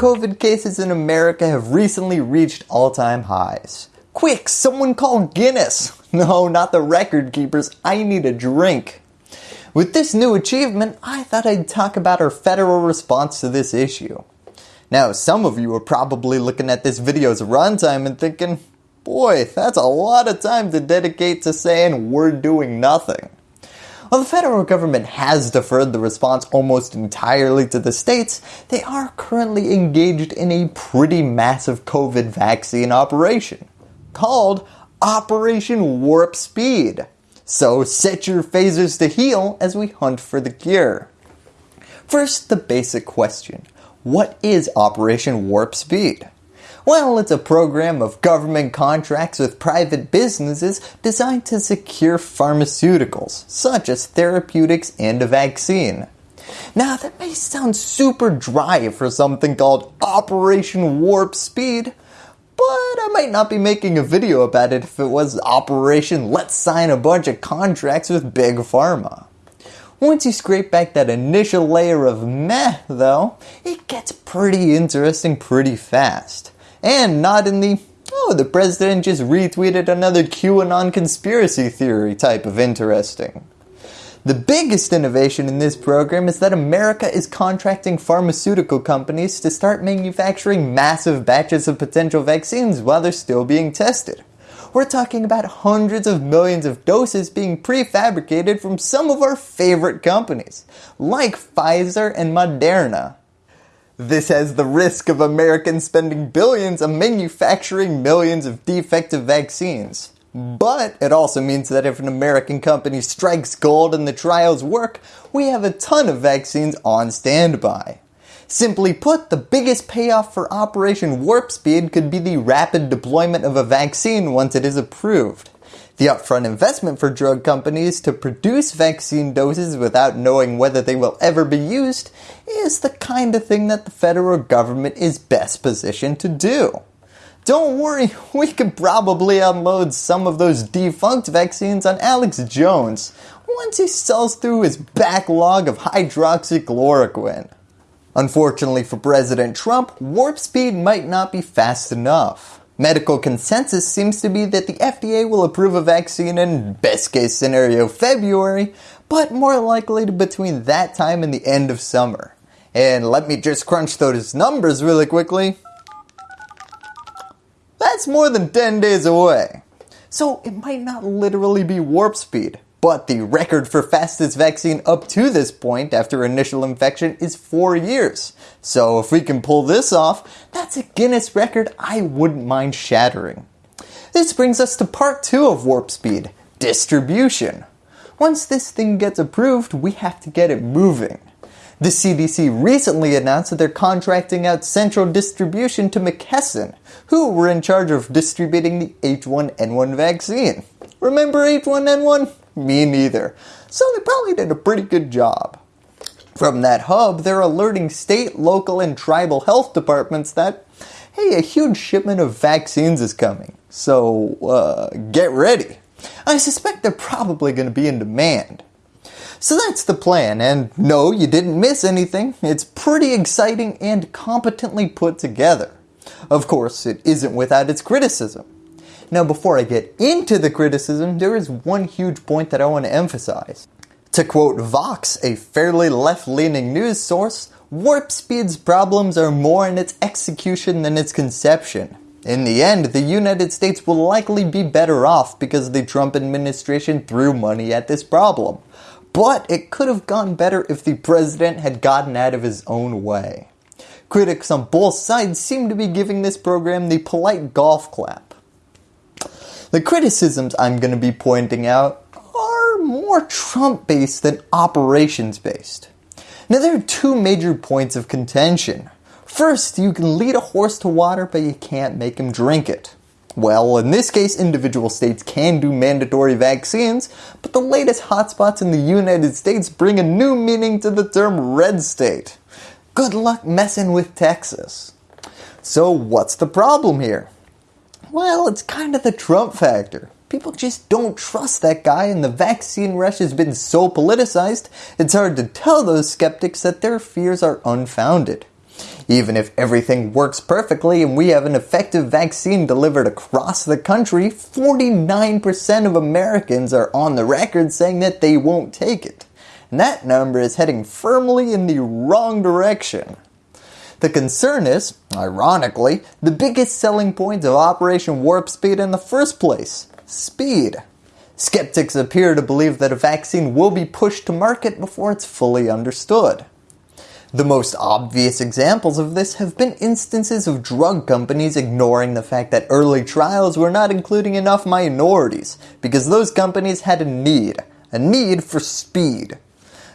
COVID cases in America have recently reached all-time highs. Quick, someone call Guinness. No, not the record keepers, I need a drink. With this new achievement, I thought I'd talk about our federal response to this issue. Now, some of you are probably looking at this video's runtime and thinking, boy, that's a lot of time to dedicate to saying we're doing nothing. While the federal government has deferred the response almost entirely to the states, they are currently engaged in a pretty massive COVID vaccine operation called Operation Warp Speed. So set your phasers to heal as we hunt for the cure. First, the basic question. What is Operation Warp Speed? Well, it's a program of government contracts with private businesses designed to secure pharmaceuticals, such as therapeutics and a vaccine. Now that may sound super dry for something called Operation Warp Speed, but I might not be making a video about it if it was Operation Let's Sign a Bunch of Contracts with Big Pharma. Once you scrape back that initial layer of meh though, it gets pretty interesting pretty fast. And not in the, oh the president just retweeted another QAnon conspiracy theory type of interesting. The biggest innovation in this program is that America is contracting pharmaceutical companies to start manufacturing massive batches of potential vaccines while they're still being tested. We're talking about hundreds of millions of doses being prefabricated from some of our favorite companies, like Pfizer and Moderna. This has the risk of Americans spending billions on manufacturing millions of defective vaccines. But it also means that if an American company strikes gold and the trials work, we have a ton of vaccines on standby. Simply put, the biggest payoff for Operation Warp Speed could be the rapid deployment of a vaccine once it is approved. The upfront investment for drug companies to produce vaccine doses without knowing whether they will ever be used is the kind of thing that the federal government is best positioned to do. Don't worry, we could probably unload some of those defunct vaccines on Alex Jones once he sells through his backlog of hydroxychloroquine. Unfortunately for President Trump, warp speed might not be fast enough. Medical consensus seems to be that the FDA will approve a vaccine in best case scenario February, but more likely between that time and the end of summer. And let me just crunch those numbers really quickly. That's more than 10 days away. So it might not literally be warp speed, but the record for fastest vaccine up to this point after initial infection is 4 years. So if we can pull this off, that's a Guinness record I wouldn't mind shattering. This brings us to part 2 of warp speed, distribution. Once this thing gets approved, we have to get it moving. The CDC recently announced that they're contracting out central distribution to McKesson, who were in charge of distributing the H1N1 vaccine. Remember H1N1? Me neither. So they probably did a pretty good job. From that hub, they're alerting state, local, and tribal health departments that, hey, a huge shipment of vaccines is coming. So, uh, get ready. I suspect they're probably going to be in demand. So that's the plan and no you didn't miss anything, it's pretty exciting and competently put together. Of course it isn't without its criticism. Now before I get into the criticism there is one huge point that I want to emphasize. To quote Vox, a fairly left-leaning news source, Warp Speed's problems are more in its execution than its conception. In the end, the United States will likely be better off because the Trump administration threw money at this problem but it could have gone better if the president had gotten out of his own way. Critics on both sides seem to be giving this program the polite golf clap. The criticisms I'm going to be pointing out are more Trump based than operations based. Now there are two major points of contention. First, you can lead a horse to water but you can't make him drink it. Well, in this case, individual states can do mandatory vaccines, but the latest hotspots in the United States bring a new meaning to the term red state. Good luck messing with Texas. So what's the problem here? Well, it's kind of the Trump factor. People just don't trust that guy and the vaccine rush has been so politicized, it's hard to tell those skeptics that their fears are unfounded. Even if everything works perfectly and we have an effective vaccine delivered across the country, 49% of Americans are on the record saying that they won't take it. And that number is heading firmly in the wrong direction. The concern is, ironically, the biggest selling point of Operation Warp Speed in the first place, speed. Skeptics appear to believe that a vaccine will be pushed to market before it's fully understood. The most obvious examples of this have been instances of drug companies ignoring the fact that early trials were not including enough minorities because those companies had a need, a need for speed.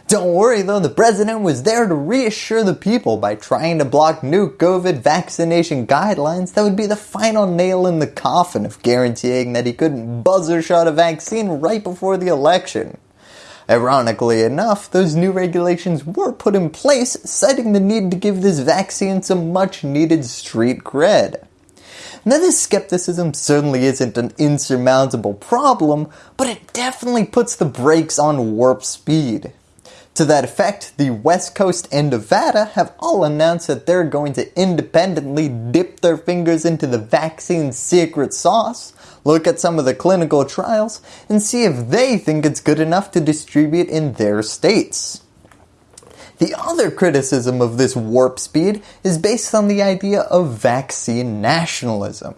Don't worry though, the president was there to reassure the people by trying to block new COVID vaccination guidelines that would be the final nail in the coffin of guaranteeing that he couldn't buzzer shot a vaccine right before the election. Ironically enough, those new regulations were put in place citing the need to give this vaccine some much needed street cred. Now this skepticism certainly isn't an insurmountable problem, but it definitely puts the brakes on warp speed. To that effect, the West Coast and Nevada have all announced that they're going to independently dip their fingers into the vaccine secret sauce, look at some of the clinical trials, and see if they think it's good enough to distribute in their states. The other criticism of this warp speed is based on the idea of vaccine nationalism.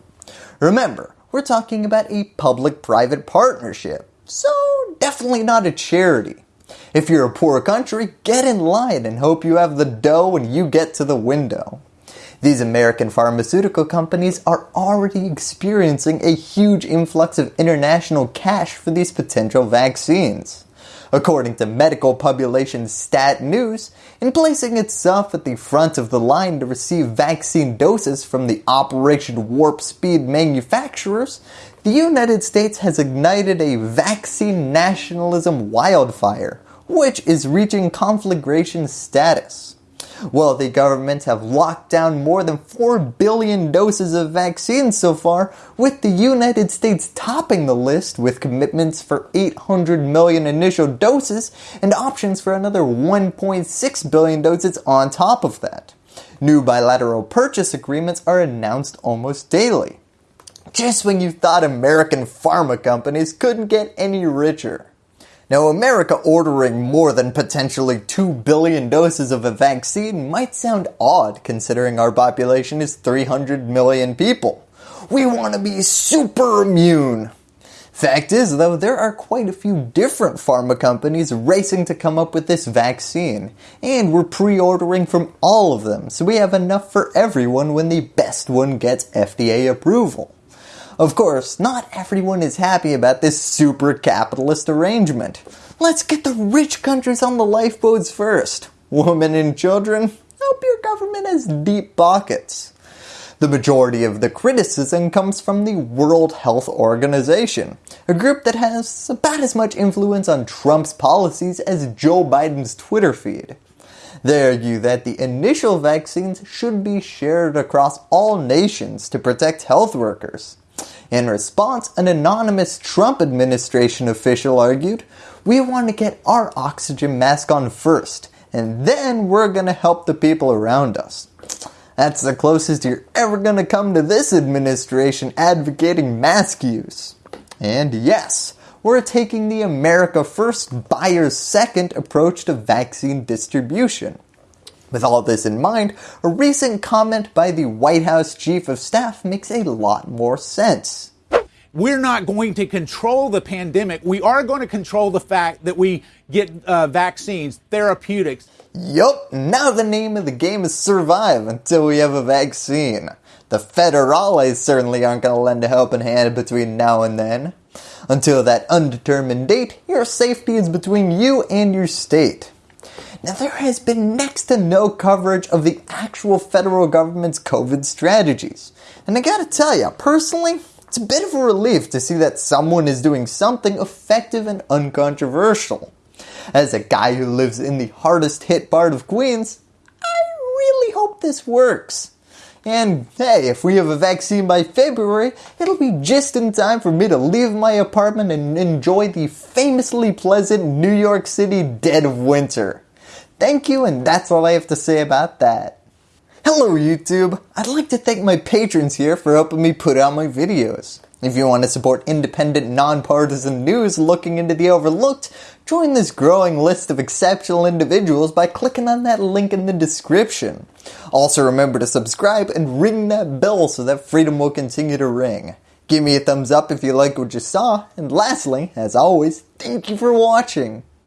Remember, we're talking about a public-private partnership, so definitely not a charity. If you're a poor country, get in line and hope you have the dough when you get to the window. These American pharmaceutical companies are already experiencing a huge influx of international cash for these potential vaccines. According to medical publication Stat News, in placing itself at the front of the line to receive vaccine doses from the Operation Warp Speed manufacturers, the United States has ignited a vaccine nationalism wildfire which is reaching conflagration status. Wealthy governments have locked down more than 4 billion doses of vaccines so far, with the United States topping the list with commitments for 800 million initial doses and options for another 1.6 billion doses on top of that. New bilateral purchase agreements are announced almost daily. Just when you thought American pharma companies couldn't get any richer. Now America ordering more than potentially 2 billion doses of a vaccine might sound odd considering our population is 300 million people. We want to be super immune. Fact is though, there are quite a few different pharma companies racing to come up with this vaccine, and we're pre-ordering from all of them so we have enough for everyone when the best one gets FDA approval. Of course, not everyone is happy about this super capitalist arrangement. Let's get the rich countries on the lifeboats first. Women and children, hope your government has deep pockets. The majority of the criticism comes from the World Health Organization, a group that has about as much influence on Trump's policies as Joe Biden's Twitter feed. They argue that the initial vaccines should be shared across all nations to protect health workers. In response, an anonymous Trump administration official argued, we want to get our oxygen mask on first, and then we're going to help the people around us. That's the closest you're ever going to come to this administration advocating mask use. And yes, we're taking the America first, buyers second approach to vaccine distribution. With all this in mind, a recent comment by the White House Chief of Staff makes a lot more sense. We're not going to control the pandemic. We are going to control the fact that we get uh, vaccines, therapeutics. Yup, now the name of the game is survive until we have a vaccine. The federales certainly aren't going to lend a helping hand between now and then. Until that undetermined date, your safety is between you and your state. Now there has been next to no coverage of the actual federal government's COVID strategies. And I gotta tell you, personally, it's a bit of a relief to see that someone is doing something effective and uncontroversial. As a guy who lives in the hardest hit part of Queens, I really hope this works. And hey, if we have a vaccine by February, it'll be just in time for me to leave my apartment and enjoy the famously pleasant New York City dead of winter. Thank you and that's all I have to say about that. Hello YouTube! I'd like to thank my patrons here for helping me put out my videos. If you want to support independent, nonpartisan news looking into the overlooked, join this growing list of exceptional individuals by clicking on that link in the description. Also remember to subscribe and ring that bell so that freedom will continue to ring. Give me a thumbs up if you like what you saw, and lastly, as always, thank you for watching.